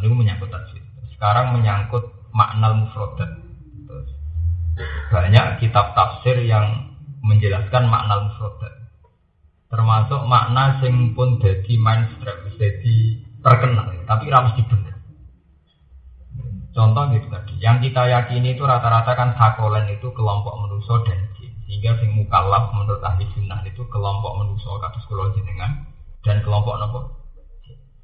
Ini menyangkut tajwid. Sekarang menyangkut makna mufrodat. Banyak kitab tafsir yang menjelaskan makna mufrodat. Termasuk makna sing pun jadi mainstream, jadi terkenal, tapi ramus di bener. Contoh gitu tadi, yang kita yakini itu rata-rata kan sakolen itu kelompok manusia dan jin. Sehingga sing mukallaf menurut ahli sunnah itu kelompok manusia kados kula jenengan dan kelompok nopo.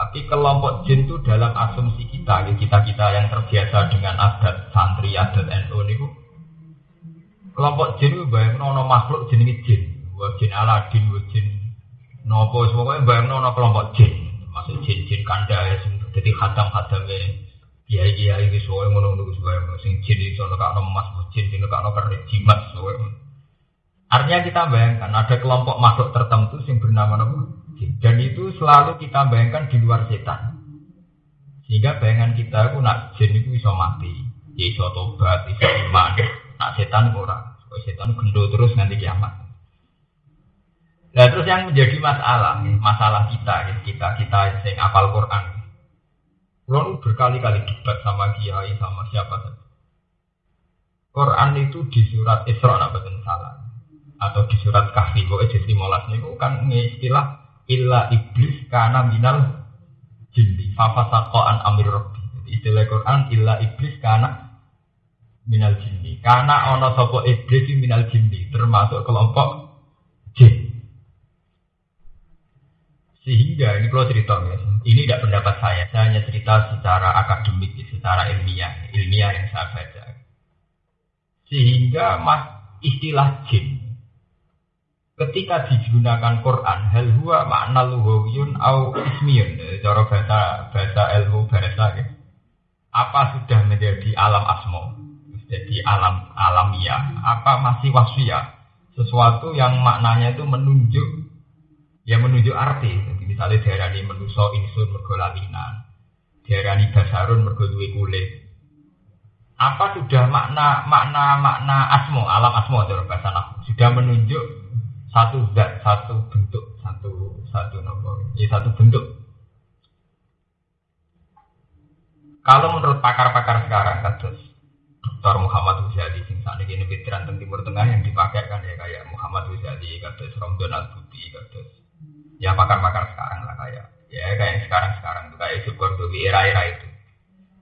Tapi kelompok jin itu dalam asumsi kita, ya kita kita yang terbiasa dengan adat santri, adat NU niku kelompok jin itu bayang nono makhluk jenis jin, wa jin Aladin, wa jin nopo, pokoknya bayang nono kelompok jin, masuk jin jin kanda ya, jadi khatam khatamnya kiai kiai itu soalnya ngono ngono soalnya sing jin itu nekak emas, jin itu nekak kerik jimat soalnya. Artinya kita bayangkan ada kelompok makhluk tertentu yang bernama nama dan itu selalu kita bayangkan di luar setan. Sehingga bayangan kita itu nak jin itu bisa mati, ya bisa tobat, bisa iman. Nak setan ora, setan gendut terus nanti kiamat. Nah terus yang menjadi masalah, masalah kita, kita kita yang apal Quran. Lalu berkali-kali debat sama kiai sama siapa saja. Quran itu di surat Isra nak salah atau di surat Kahfi kok jadi 15 niku kan istilah illa iblis karena minal jinni. Fafasakoan amir rabbi. Istilah Quran illa iblis karena minal jinni. Karena ono sopo iblis minal jinni. Termasuk kelompok jin. Sehingga ini kalau cerita ini tidak pendapat saya. Saya hanya cerita secara akademik secara ilmiah. Ilmiah yang saya baca. Sehingga mas istilah jin ketika digunakan Quran hal makna lughawiyun au ismiyun. Cara bahasa bahasa ilmu bahasa ya. apa sudah menjadi alam asmo jadi alam alamiah. Apa masih wasfiyah sesuatu yang maknanya itu menunjuk ya menunjuk arti. Jadi misalnya daerah ini menuso insun mergo lalinan. Daerah ini basarun mergo kulit. Apa sudah makna makna makna asmo alam asmo cara bahasa sudah menunjuk satu zat, satu bentuk, satu satu nomor, ya satu bentuk. Kalau menurut pakar-pakar sekarang, kados Dr. Muhammad Ghazali, sing saat ini veteran Timur Tengah yang dipakai kan ya kayak Muhammad Ghazali, kados Romdon Al Budi, kados ya pakar-pakar sekarang lah kayak ya kayak sekarang-sekarang tuh kayak Sukordowi era-era itu.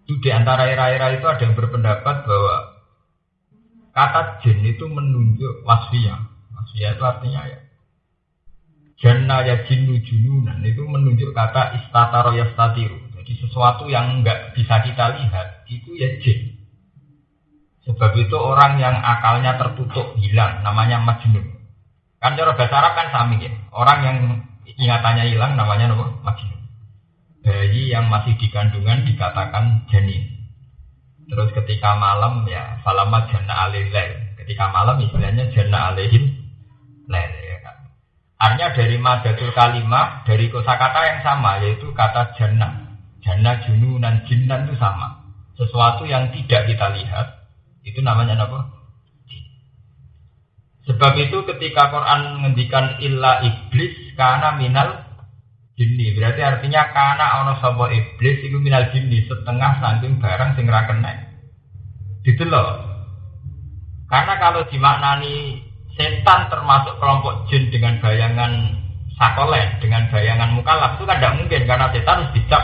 Itu di antara era-era itu ada yang berpendapat bahwa kata jin itu menunjuk wasfiyah Ya itu artinya ya. Jannah ya jinnu jununan itu menunjuk kata istataro yastatiru. Jadi sesuatu yang enggak bisa kita lihat itu ya jin. Sebab itu orang yang akalnya tertutup hilang namanya majnun. Kan cara bahasa Arab kan sami ya. Orang yang ingatannya hilang namanya apa? Majnun. Bayi yang masih di kandungan dikatakan janin. Terus ketika malam ya salamat jannah alaihil. Ketika malam istilahnya jannah alaihim lele ya kan. Artinya dari madatul kalimah dari kosakata yang sama yaitu kata jannah. Jannah jununan jinnan itu sama. Sesuatu yang tidak kita lihat itu namanya apa? Sebab itu ketika Quran menghentikan illa iblis karena minal jinni berarti artinya karena ono sapa iblis itu minal jinni setengah saking barang sing ra kena. Gitu loh. Karena kalau dimaknani setan termasuk kelompok jin dengan bayangan sakolen, dengan bayangan mukalaf itu kan tidak mungkin karena setan harus dicap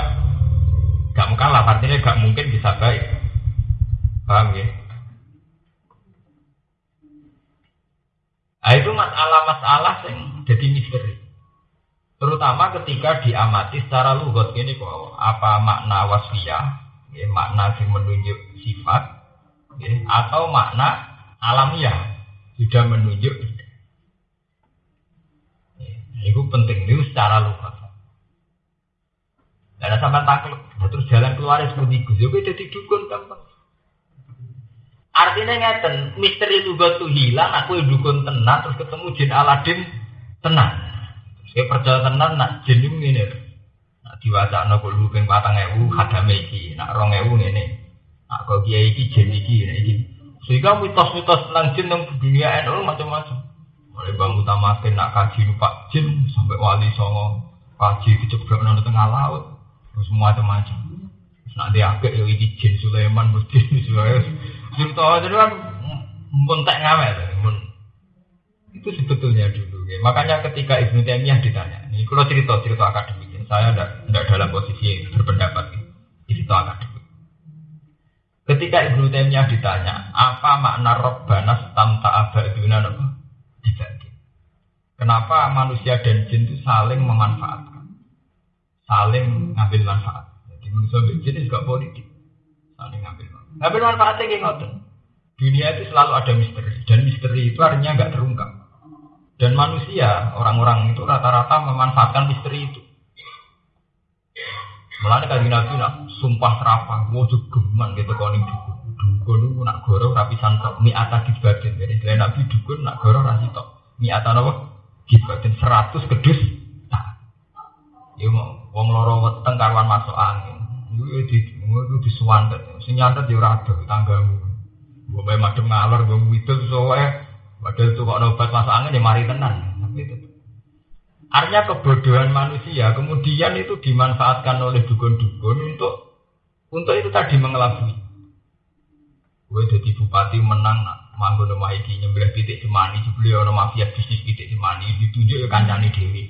gak mukalaf artinya gak mungkin bisa baik. Paham ya? Nah, itu masalah-masalah yang jadi misteri. Terutama ketika diamati secara lugot ini kok apa makna wasfiyah, ya, makna yang menunjuk sifat, ya, atau makna alamiah sudah menunjuk. Itu penting. Itu secara luka. Karena sama takluk, nah, terus jalan keluar seperti Gus, ya jadi dukun gampang. Artinya ngeten, misteri lugat tuh hilang, aku dukun tenang, terus ketemu jin Aladin tenang. Saya percaya tenang, nak jin ini, nak diwaca nak lu ping patang ewu, hadame iki, nak rong ewu ini, nak kau kiai iki jin iki, iki sehingga mitos-mitos tentang jin yang dunia NU macam-macam. Mulai bangun utamakan nak kaji numpak jin sampai wali songo kaji diceblok di tengah laut. Terus macam-macam. Nak dia agak ya ini jin Sulaiman, mesti Sulaiman. Cerita itu kan tak ngamet. Itu sebetulnya dulu. Ya. Makanya ketika Ibnu Taimiyah ditanya, ini kalau cerita cerita akademik, ya. saya tidak dalam posisi berpendapat. Ya. Ketika Ibnu Taimiyah ditanya, apa makna Robbana tamta abaduna dibagi? Kenapa manusia dan jin itu saling memanfaatkan, saling ngambil manfaat? Jadi manusia dan jin juga politik, saling ngambil manfaat. Ngambil manfaatnya kayak ngotot. Dunia itu selalu ada misteri, dan misteri itu artinya nggak terungkap. Dan manusia, orang-orang itu rata-rata memanfaatkan misteri itu. Mulane kaji nabi nak sumpah serapah, mau geman gitu koning dukun. Dukun itu nak goro rapi santok, mi ata dibatin. Jadi selain nabi dukun nak goro rasi tok. Mi ata apa? Dibatin seratus kedus. Nah, ya mau wong loro weteng masuk angin. Itu di itu disuwantet. Sing nyantet ya ora ada tanggamu. Gue madem ngalor, gue widul soalnya Padahal itu kok nobat masuk angin ya mari tenang. Artinya kebodohan manusia kemudian itu dimanfaatkan oleh dukun-dukun untuk untuk itu tadi mengelabui. Gue jadi bupati menang nak manggon nama iki nyembelih titik cemani beliau nama mafia bisnis titik cemani ditunjuk ya kancani dewi.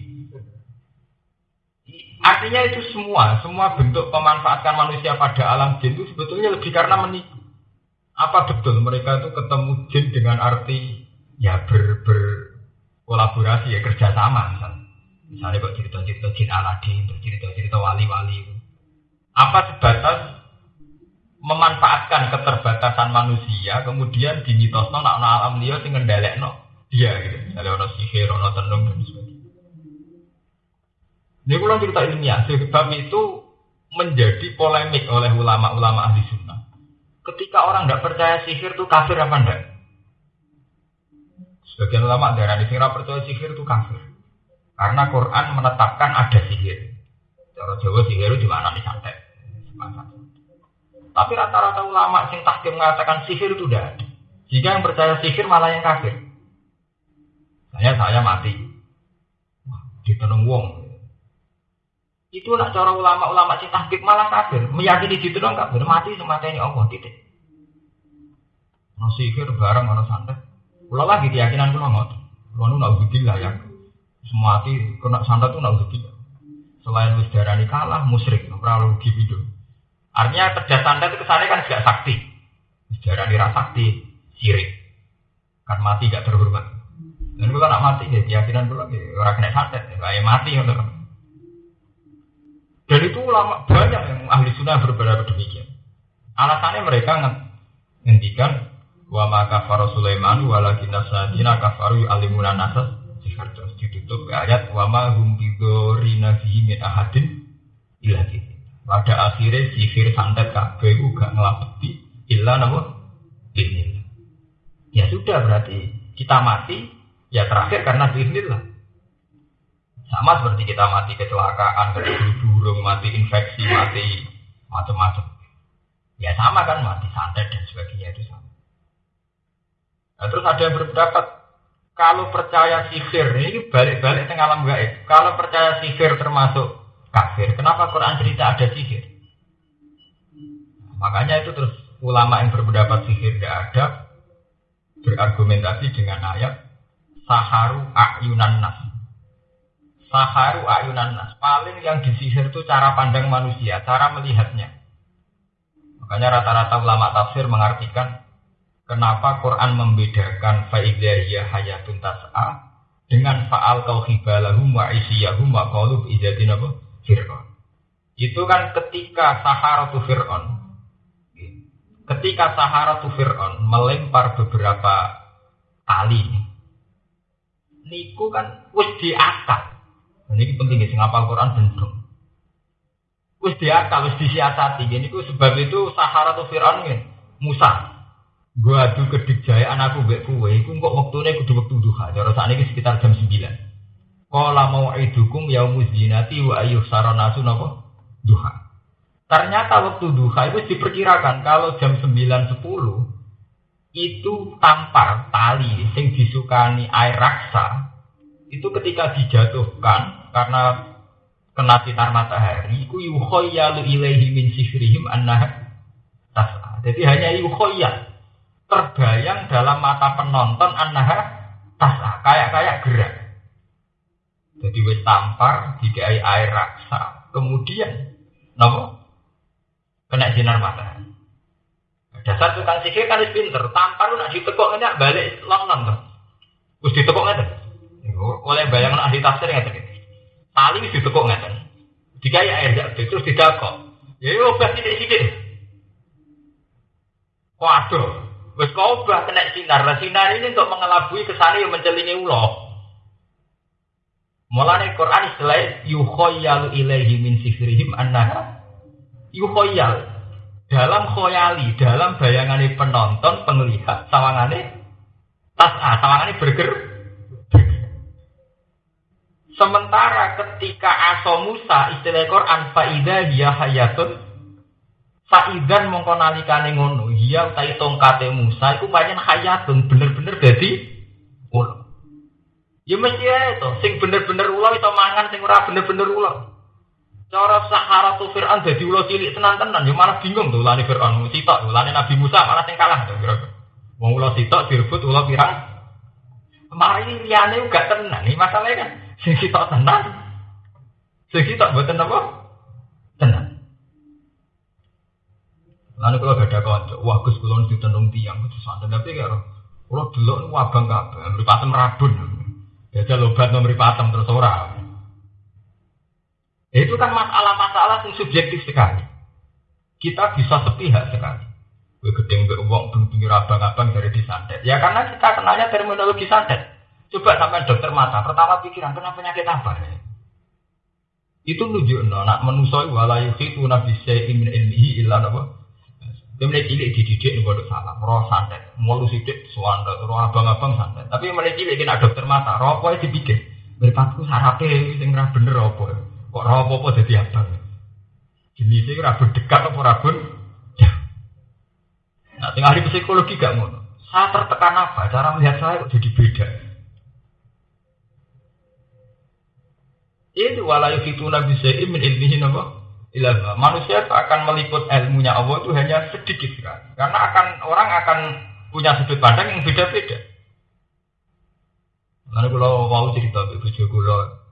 Artinya itu semua, semua bentuk pemanfaatan manusia pada alam jin itu sebetulnya lebih karena menipu. Apa betul mereka itu ketemu jin dengan arti ya ber, ber kolaborasi ya kerjasama misalnya. Misalnya kok cerita-cerita jin Aladin, cerita-cerita wali-wali. Apa sebatas memanfaatkan keterbatasan manusia, kemudian dimitosno nak no alam liya sing no dia gitu. Misalnya ono sihir, ono tenung dan sebagainya. Ini pulang cerita ilmiah, sebab itu menjadi polemik oleh ulama-ulama ahli sunnah. Ketika orang tidak percaya sihir itu kafir apa enggak? Sebagian ulama darah di percaya sihir itu kafir. Karena Quran menetapkan ada sihir. Cara Jawa sihir itu mana nih santet. Tapi rata-rata ulama sing tahkim mengatakan sihir itu tidak. Jika yang percaya sihir malah yang kafir. Saya saya mati. Ditenung wong. Itu nak cara ulama-ulama sing tahkim malah kafir. Meyakini ditenung kafir. Mati semata ini Allah titik. Mau sihir bareng ono santet. Kalau lagi keyakinan kulo ngotot. Kulo nu lah ya. Semua kena santet tuh nak gitu. Selain wis darani kalah musyrik, ora rugi itu. Artinya kerja santet itu kesannya kan gak sakti. Wis darani ra sakti, sirik. Kan mati gak terhormat. Dan kalau nak mati ya keyakinan kula ya ora kena santet, kayak mati ngono. Dan itu ulama banyak yang ahli sunnah berbeda demikian. Alasannya mereka ngendikan wa ma kafara Sulaiman walakin nasadina kafaru alimuna nasas terus ditutup. Ayat wa ma hum bidorina fihi min ahadin illa pada akhirnya sihir santet kabeh gak ngelapeti illa namun bismillah. Ya sudah berarti kita mati ya terakhir karena bismillah. Sama seperti kita mati kecelakaan kecil burung mati infeksi mati macam-macam. Ya sama kan mati santet dan sebagainya itu sama. Nah, terus ada yang berpendapat kalau percaya sihir ini balik-balik tengah alam gaib. Kalau percaya sihir termasuk kafir, kenapa Quran cerita ada sihir? Makanya itu terus ulama yang berpendapat sihir tidak ada berargumentasi dengan ayat saharu ayunan nas. Saharu ayunan nas. Paling yang disihir itu cara pandang manusia, cara melihatnya. Makanya rata-rata ulama tafsir mengartikan Kenapa Quran membedakan faidahiyah hayatun tas'a dengan fa'al kau hibalahum wa isiyahum wa qalu izadin apa? Fir'aun. Itu kan ketika Saharatu Fir'aun ketika Saharatu Fir'aun melempar beberapa tali niku kan wis diakal. Ini penting sing ngapal Quran bentuk. Wis diakal, wis disiasati. Ini sebab itu Saharatu Fir'aun Musa Gua adu kedikjaya anakku mbek kowe iku kok wektune kudu wektu duha. Cara sakniki sekitar jam 9. Qala mau'idukum yaumuz zinati wa ayyuh saranasu napa? Duha. Ternyata waktu duha itu diperkirakan kalau jam 9.10 itu tampar tali sing disukani air raksa itu ketika dijatuhkan karena kena sinar matahari iku yukhayyalu ilaihi min sifrihim annaha tas'a. Jadi hanya yukhayyal terbayang dalam mata penonton annaha tas'a, kayak-kayak gerak. Jadi wis tampar dikai air raksa, kemudian nopo kena sinar matahari. Dasar tukang sihir kan pinter, tampar lu nak ditekuk ini balik long tuh. Terus ditekuk ngeten. Oleh bayang ahli tafsir ngeten. Tali wis ditekuk ngeten. Dikai air jak terus didakok. Ya yo obah sithik-sithik. Waduh, wis kau obah kena sinar. Nah, sinar ini untuk mengelabui ke sana yang mencelingi ulo. Mulane Quran istilah yukhayyalu ilaihi min sifrihim annaha yukhayyal dalam khoyali, dalam bayangan penonton, penglihat, sawangane tas ah, sawangane berger. Sementara ketika aso Musa istilah Quran faida dia hayatun faidan mongko nalikane ngono dia utai tongkate Musa iku pancen hayatun bener-bener dadi ulo. Ya mesti ya itu, sing bener-bener ulo itu mangan sing ora bener-bener ulo. Cara Sahara tuh Fir'aun jadi ulo cilik tenan-tenan, ya malah bingung tuh ulane Fir'aun, sitok, ulane Nabi Musa malah sing kalah tuh kira Wong ulo sitok direbut ulo pirang. Mari liyane gak tenan, ini masalahnya kan. Sing sitok tenan. Sing sitok mboten apa? Tenan. Lalu kalau gak ada kanca, wah Gus kula ditenung tiang itu santai tapi karo kula delok wabang kabeh, mripatem rabun. Jajal obat mripatem terus ora. Itu kan masalah-masalah yang subjektif sekali. Kita bisa sepihak sekali. Gue gedeng gue uang pinggir abang-abang dari disantet. Ya karena kita kenalnya terminologi santet. Coba sampai dokter mata, pertama pikiran kenapa penyakit apa? Itu nunjuk nak menusoi walayu itu nabi min ilmihi illa apa? Kemudian cilik dididik nih bodoh salah, roh santet, mulu sidik suanda, roh abang-abang santet. Tapi mulai cilik kena dokter mata, roh apa dipikir? Berpatku sarape, sing bener apa? Kok rawa apa jadi abang? Jenisnya rabun dekat apa rabun Nah, tinggal ahli psikologi gak ngono. Saya tertekan apa? Cara melihat saya kok jadi beda. Itu walayu itu nabi min ilmihi apa? Ilah manusia akan meliput ilmunya Allah itu hanya sedikit sekali. Karena akan orang akan punya sudut pandang yang beda-beda. Lalu kalau mau cerita ibu kalau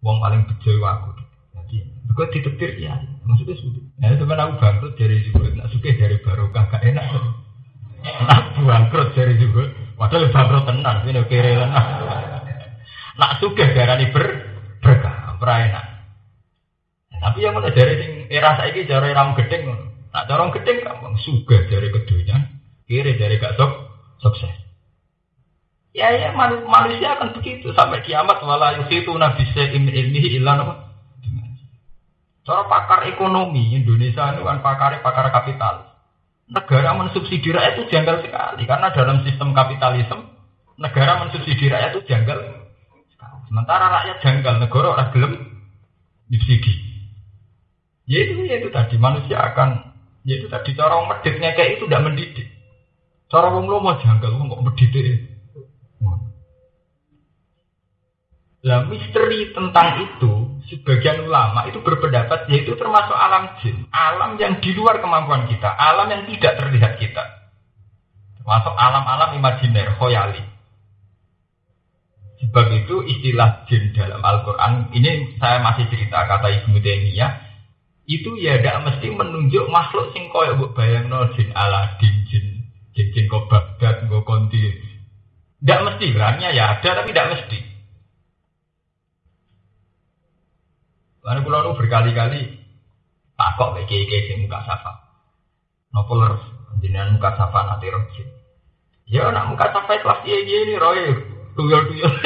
Wong paling bejo aku. Jadi, gue ditetir ya. Maksudnya sudah. Nah, kan aku bangkrut dari juga. Nak suka dari barokah gak enak. Nak bangkrut dari juga. Padahal bangkrut tenar. Ini tenar. Nak suka darani ber berkah. Enak. Tapi yang mulai dari sing era saiki cara ram gedeng Nak cara gedeng gampang suka dari kedunya. Kiri dari gak sok sukses. Ya ya manusia akan begitu sampai kiamat wala yusitu nabi min ilmihi illa apa? Cara pakar ekonomi Indonesia itu kan pakar pakar kapital. Negara mensubsidi rakyat itu janggal sekali karena dalam sistem kapitalisme negara mensubsidi rakyat itu janggal. Sementara rakyat janggal, negara orang gelem subsidi. Ya itu, ya itu tadi manusia akan, ya itu tadi cara meditnya kayak itu tidak mendidik. Cara wong lo mau janggal, wong kok mendidik. Nah, misteri tentang itu, sebagian ulama itu berpendapat yaitu termasuk alam jin, alam yang di luar kemampuan kita, alam yang tidak terlihat kita. Termasuk alam-alam imajiner, khoyali. Sebab itu istilah jin dalam Al-Quran, ini saya masih cerita kata Ibnu Taimiyah, itu ya tidak mesti menunjuk makhluk sing koyo mbok bayangno jin Aladin, jin jin jin kok Baghdad, kok konti. Tidak mesti, berarti ya ada tapi tidak mesti. Lalu pulau berkali-kali takok kayak kayak kayak muka safa. Nopo leres, jenengan muka safa nanti rojin. Ya nak muka safa kelas dia gini roy, tuyul tuyul.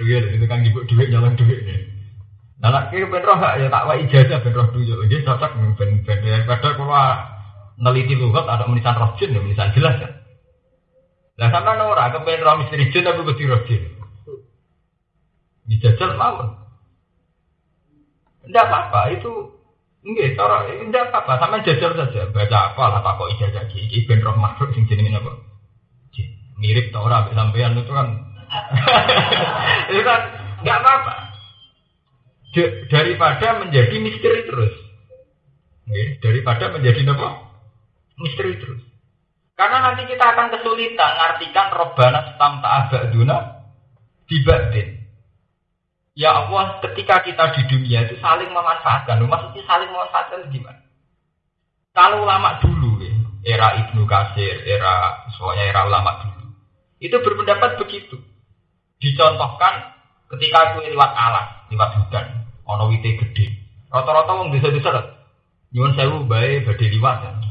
Tuyul itu kan ibu duit jalan duit nih. Nah, nak kira ben roh ya tak ijazah ben roh tuyul. Dia cocok ben ben daripada kalau neliti lugat ada menisan rojin ya menisan jelas kan. Lah sama Nora kepen roh misteri jin tapi kudu rojin. Dijajal mawon. Tidak apa-apa, itu enggak, cara tidak apa-apa, sama jajal saja. Baca apa lah Pak kok ijazah iki ben roh makhluk sing jenenge apa? Mirip tau ora sampean itu kan. itu kan enggak apa-apa. Daripada menjadi misteri terus. Oke, daripada menjadi apa? Misteri terus. Karena nanti kita akan kesulitan ngartikan robana stam ta'abaduna dibadin. Ya Allah, ketika kita di dunia itu saling memanfaatkan. Maksudnya saling memanfaatkan gimana? Kalau ulama dulu, ya, era Ibnu Kasir, era soalnya era ulama dulu, itu berpendapat begitu. Dicontohkan ketika aku lewat alas, lewat hutan, ono wite gede. Rata-rata wong desa-desa nyuwun sewu bae badhe liwat.